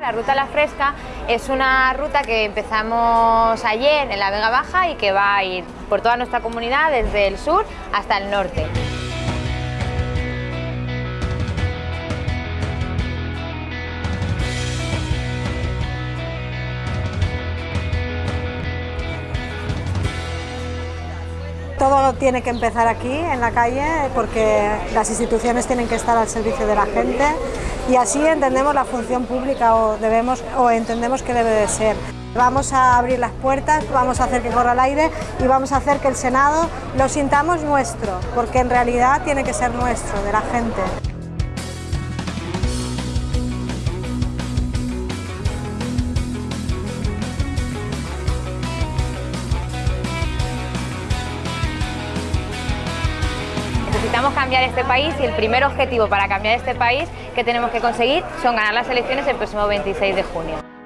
la Ruta La Fresca es una ruta que empezamos ayer en la Vega Baja y que va a ir por toda nuestra comunidad desde el sur hasta el norte. Todo tiene que empezar aquí, en la calle, porque las instituciones tienen que estar al servicio de la gente y así entendemos la función pública o, entendemos que debe de ser. Vamos a abrir las puertas, vamos a hacer que corra el aire y vamos a hacer que el Senado lo sintamos nuestro, porque en realidad tiene que ser nuestro, de la gente. Necesitamos cambiar este país y el primer objetivo para cambiar este país que tenemos que conseguir son ganar las elecciones el próximo 26 de junio.